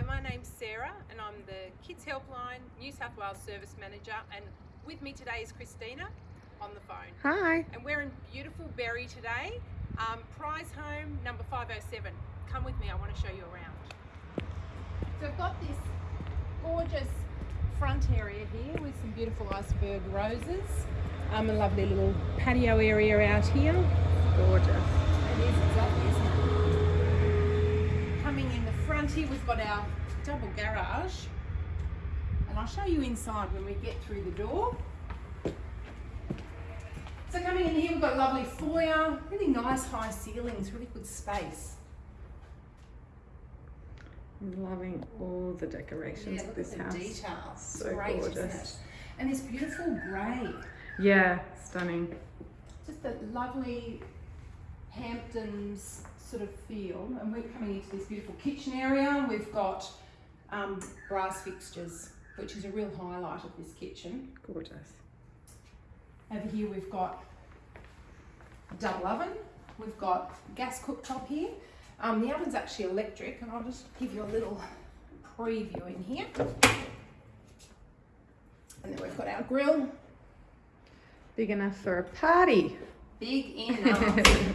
Hi, my name's Sarah and I'm the Kids Helpline New South Wales Service Manager and with me today is Christina on the phone. Hi. And we're in beautiful Berry today, um, Prize Home number 507. Come with me, I want to show you around. So I've got this gorgeous front area here with some beautiful iceberg roses. Um, a lovely little patio area out here. Gorgeous. It is, it's lovely, isn't it? Coming here, we've got our double garage. And I'll show you inside when we get through the door. So coming in here, we've got a lovely foyer, really nice high ceilings, really good space. I'm loving all the decorations Yeah, of look this at the house. details. So Great, gorgeous. And this beautiful grey. Yeah, stunning. just a lovely Hamptons sort of feel. And we're coming into this beautiful kitchen area. We've got um, brass fixtures, which is a real highlight of this kitchen. Gorgeous. Over here we've got a double oven. We've got gas cooktop here. Um, the oven's actually electric, and I'll just give you a little preview in here. And then we've got our grill, Big enough for a party. big enough.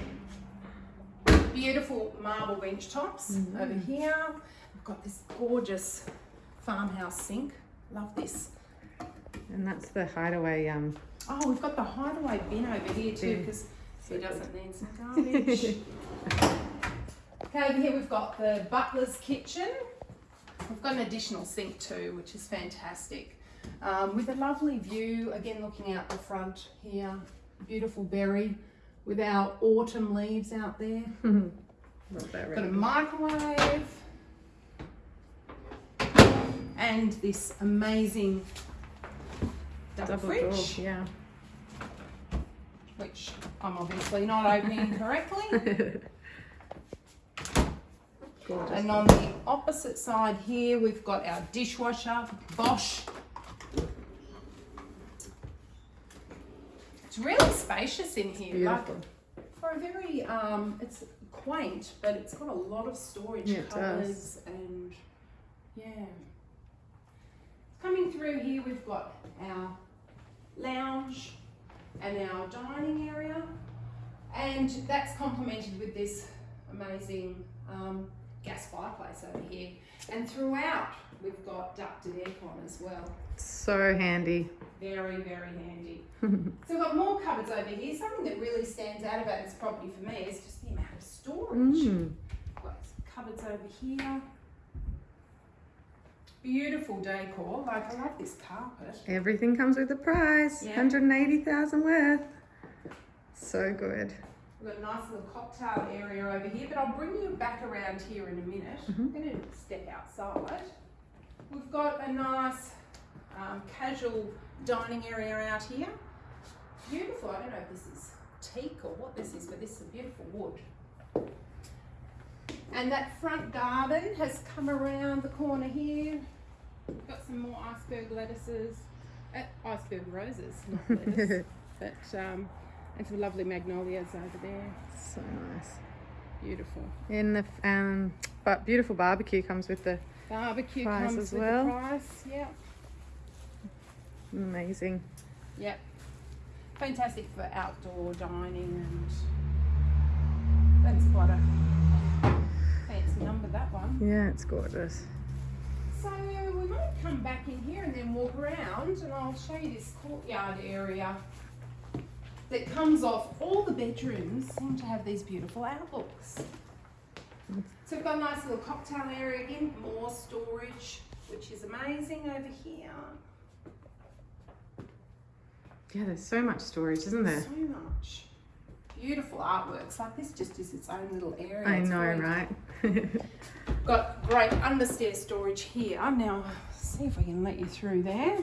Beautiful marble bench tops Mhm. over here. We've got this gorgeous farmhouse sink. Love this. And that's the hideaway um Oh, we've got the hideaway bin over here too because So who doesn't need some garbage? okay, over here we've got the butler's kitchen. We've got an additional sink too, which is fantastic. Um, with a lovely view, again looking out the front here, beautiful Berry with our autumn leaves out there. Love that Got a microwave and this amazing double, Double fridge, door, yeah. which I'm obviously not opening correctly. Gorgeous. And on the opposite side here, we've got our dishwasher, Bosch. It's really spacious in here. like, for a very, um, it's quaint, but it's got a lot of storage Yeah, does. and yeah. Coming through here, we've got our lounge and our dining area, and that's complemented with this amazing um, gas fireplace over here. And throughout, we've got ducted aircon as well. So handy. Very, very handy. so we've got more cupboards over here. Something that really stands out about this property for me is just the amount of storage. Mm. Got cupboards over here. Beautiful decor. Like I love this carpet. Everything comes with a price. Yeah. 180,000 worth. So good. We've got a nice little cocktail area over here, but I'll bring you back around here in a minute. Mhm. I'm going to step outside. Got a nice um, casual dining area out here. Beautiful. I don't know if this is teak or what this is, but this is a beautiful wood. And that front garden has come around the corner here. Got some more iceberg lettuces, uh, iceberg roses, not lettuce, but um, and some lovely magnolias over there. So nice. Beautiful. In the um but beautiful barbecue comes with the Barbecue Price comes as with well. the price. Yeah. amazing. Yep. Fantastic for outdoor dining and that's quite a fancy number that one. Yeah, it's gorgeous. So we might come back in here and then walk around and I'll show you this courtyard area that comes off all the bedrooms seem to have these beautiful outlooks. So we've got a nice little cocktail area again, more storage, which is amazing over here. Yeah, there's so much storage, isn't there? So much. Beautiful artworks. Like this just is its own little area. I It's know, great. right? Got great understairs storage here. I'm now, see if we can let you through there.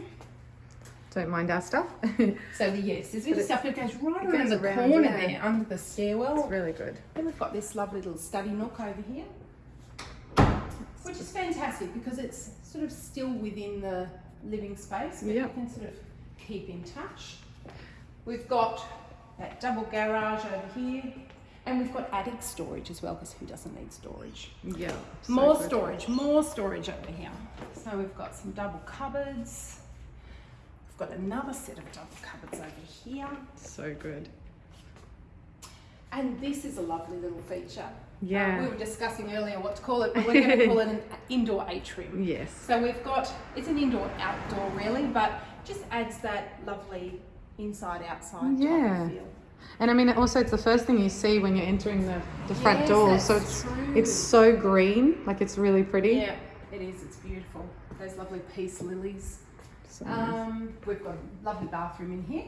Don't mind our stuff. So the, yes, there's But little it- stuff that goes right around the around, corner yeah. there, under the stairwell. it's really good. Then we've got this lovely little study nook over here, which is fantastic because it's sort of still within the living space, but you can sort of keep in touch. We've got that double garage over here, And we've got attic storage as well, because who doesn't need storage? Yeah. so more good. storage, more storage over here. So we've got some double cupboards. Got another set of double cupboards over here. So good. And this is a lovely little feature. Yeah. Uh, we were discussing earlier what to call it, but we're going to call it an indoor atrium. Yes. So we've got, it's an indoor outdoor really, but just adds that lovely inside outside Yeah. feel. And I mean, also it's the first thing you see when you're entering the, the front Yes, door. So it's true. it's so green, like it's really pretty. Yeah, it is. It's beautiful. Those lovely peace lilies. So nice. Um, we've got a lovely bathroom in here.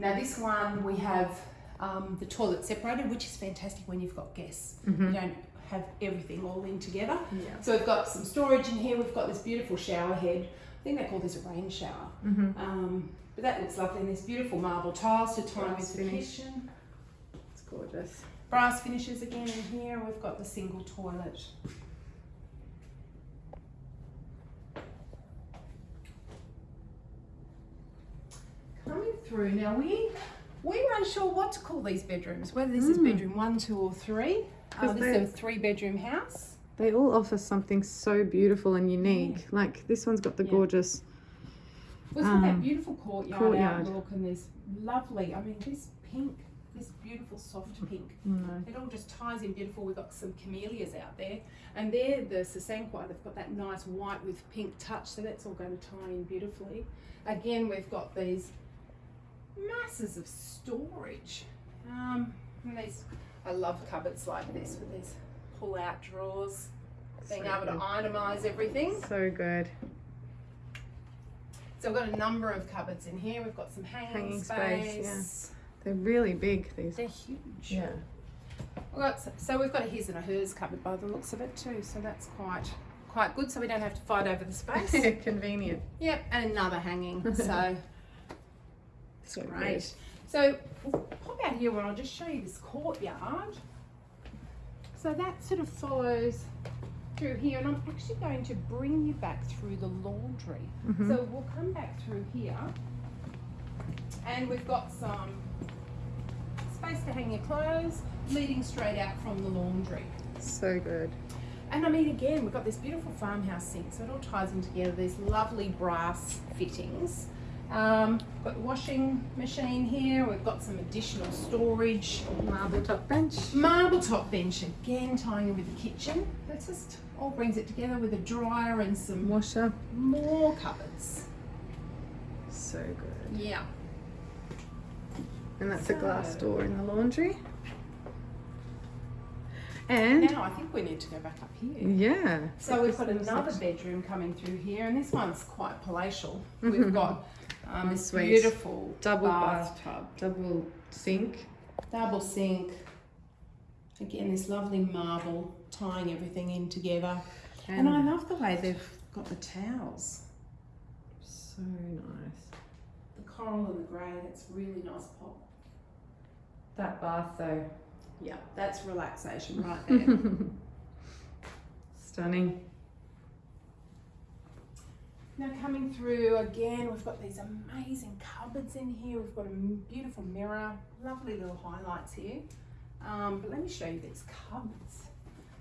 Now this one we have um, the toilet separated, which is fantastic when you've got guests. Mhm. You don't have everything all in together. Yeah. So we've got some storage in here. We've got this beautiful shower head. I think they call this a rain shower. Mhm. Um, but that looks lovely. And there's beautiful marble tiles to tie with the kitchen. It's gorgeous. Brass finishes again in here. We've got the single toilet. Coming through now, we we were unsure what to call these bedrooms. Whether this is Mm. bedroom one, two, or three. Uh, this is a three-bedroom house. They all offer something so beautiful and unique. Like this one's got the Yeah. gorgeous. We've got that Um, beautiful courtyard, courtyard. outlook, and this lovely. I mean, this pink, this beautiful soft pink. No. It all just ties in beautiful. We've got some camellias out there, and they're the Sasanqua. They've got that nice white with pink touch, so that's all going to tie in beautifully. Again, we've got these masses of storage. Um, these, I love cupboards like this with these pull-out drawers, being So able to itemize everything. So good. So we've got a number of cupboards in here. We've got some hanging, Hanging space. space, They're really big. These. They're huge. Yeah. We've got, so we've got a his and a hers cupboard by the looks of it too. So that's quite quite good. So we don't have to fight over the space. Convenient. yep, and another hanging. So So great. So we'll pop out here where I'll just show you this courtyard. So that sort of follows through here, and I'm actually going to bring you back through the laundry. Mhm. So we'll come back through here, and we've got some space to hang your clothes, leading straight out from the laundry. So good. And I mean, again, we've got this beautiful farmhouse sink, so it all ties in together. These lovely brass fittings. Um, got the washing machine here. We've got some additional storage. Marble top bench. Marble top bench again, tying in with the kitchen. That just all brings it together with a dryer and some Washer. more cupboards. So good. Yeah. And that's a glass door in the laundry. And Now I think we need to go back up here. yeah. So we've got another bedroom coming through here, and this one's quite palatial. We've got um, this Ensuite. beautiful Double bathtub, double sink. double sink. Again, this lovely marble tying everything in together. And, I love the way they've got the towels, so nice. the coral and the grey. That's really nice pop. That bath though. Yeah, that's relaxation right there. Stunning. Now coming through again, we've got these amazing cupboards in here. We've got a beautiful mirror, lovely little highlights here. Um, but let me show you these cupboards.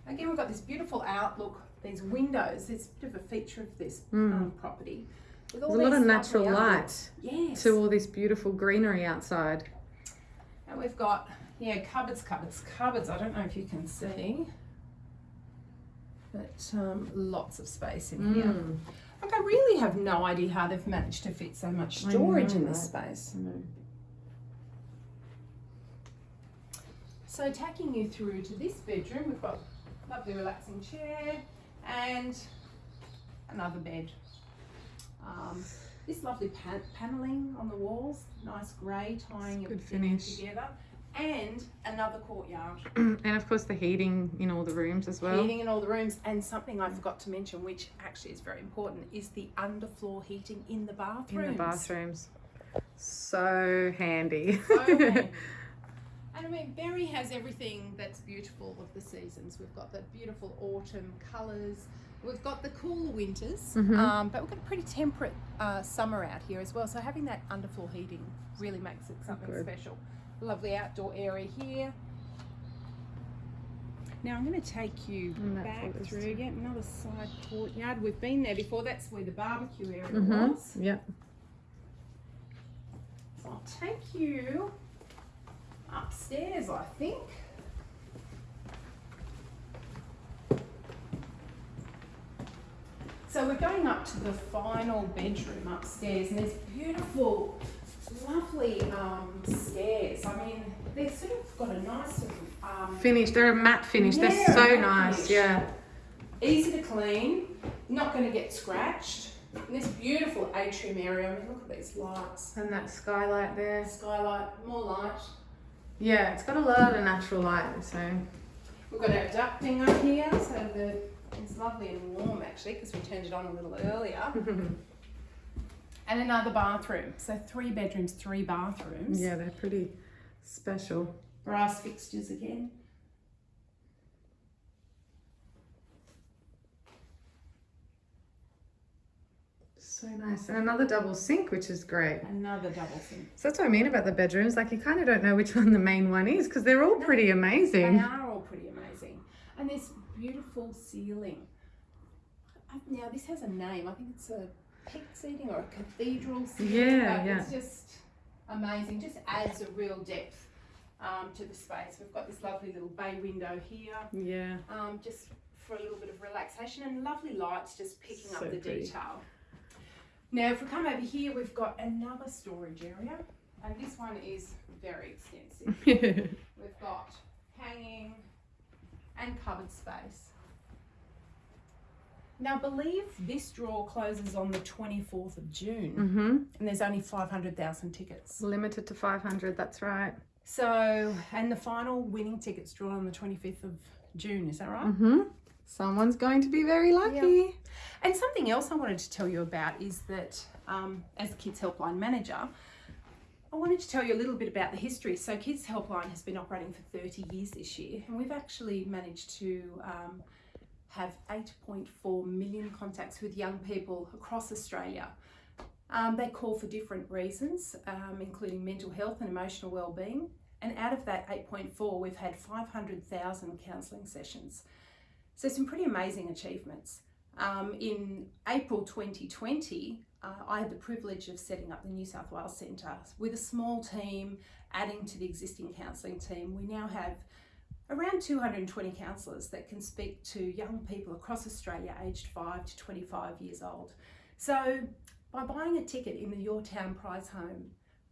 Again, we've got this beautiful outlook, these windows. It's a bit of a feature of this Mm. um, property. With all There's a lot of natural light. Yes. to all this beautiful greenery outside. And we've got, yeah, cupboards, cupboards, cupboards. I don't know if you can see, but um, lots of space in here. Like, I really have no idea how they've managed to fit so much storage know, in this right? space. So, taking you through to this bedroom, we've got a lovely relaxing chair and another bed. Um, this lovely pan- paneling on the walls, nice grey tying Good everything finish. together, and another courtyard. and of course the heating in all the rooms as well. Heating in all the rooms, and something I forgot to mention, which actually is very important, is the underfloor heating in the bathrooms. In the bathrooms. So handy. So handy. And I mean, Berry has everything that's beautiful of the seasons. We've got the beautiful autumn colours. We've got the cool winters, Mhm. um, but we've got a pretty temperate uh, summer out here as well. So having that underfloor heating really makes it something Good. special. Lovely outdoor area here. Now I'm going to take you back through yet another side courtyard. We've been there before. That's where the barbecue area Mhm. was. Yep. So I'll take you upstairs, I think. So we're going up to the final bedroom upstairs, and there's beautiful, lovely um, stairs. I mean, they've sort of got a nice sort of um, Finish. They're a matte finish. Yeah, They're so nice. finish. Yeah. easy to clean, not going to get scratched. And this beautiful atrium area. I mean, look at these lights. And that skylight there. Skylight, more light. Yeah, it's got a lot of natural light. So. We've got our ducting up here, so the it's lovely and warm actually because we turned it on a little earlier. And another bathroom. So three bedrooms, three bathrooms. yeah, they're pretty special. Brass fixtures again. So nice. And another double sink, which is great. Another double sink. So that's what I mean about the bedrooms. Like you kind of don't know which one the main one is because they're all pretty amazing. They are all pretty amazing. And this beautiful ceiling. Now this has a name. I think it's a peak ceiling or a cathedral ceiling. Yeah, but yeah. It's just amazing. Just adds a real depth um, to the space. We've got this lovely little bay window here. Yeah. um, just for a little bit of relaxation and lovely lights just picking up the pretty. detail. Now, if we come over here, we've got another storage area, and this one is very extensive. We've got hanging and cupboard space. Now, I believe this draw closes on the 24th of June, mm-hmm. and there's only 500,000 tickets. Limited to 500. That's right. So, and the final winning tickets drawn on the 25th of June, is that right? Mm-hmm. Someone's going to be very lucky. And something else I wanted to tell you about is that um, as the Kids Helpline manager, I wanted to tell you a little bit about the history. So, Kids Helpline has been operating for 30 years this year, and we've actually managed to um, have 8.4 million contacts with young people across Australia. Um, they call for different reasons, um, including mental health and emotional well-being. And out of that 8.4, we've had 500,000 counselling sessions. So some pretty amazing achievements. Um, in April 2020, uh, I had the privilege of setting up the New South Wales Centre with a small team, adding to the existing counselling team. We now have around 220 counsellors that can speak to young people across Australia aged 5 to 25 years old. So by buying a ticket in the Your Town Prize Home,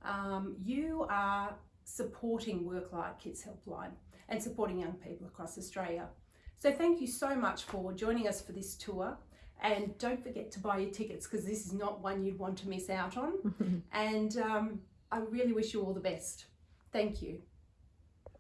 um, you are supporting Work Like Kids Helpline and supporting young people across Australia. So thank you so much for joining us for this tour. And don't forget to buy your tickets because this is not one you'd want to miss out on. and um, I really wish you all the best. Thank you.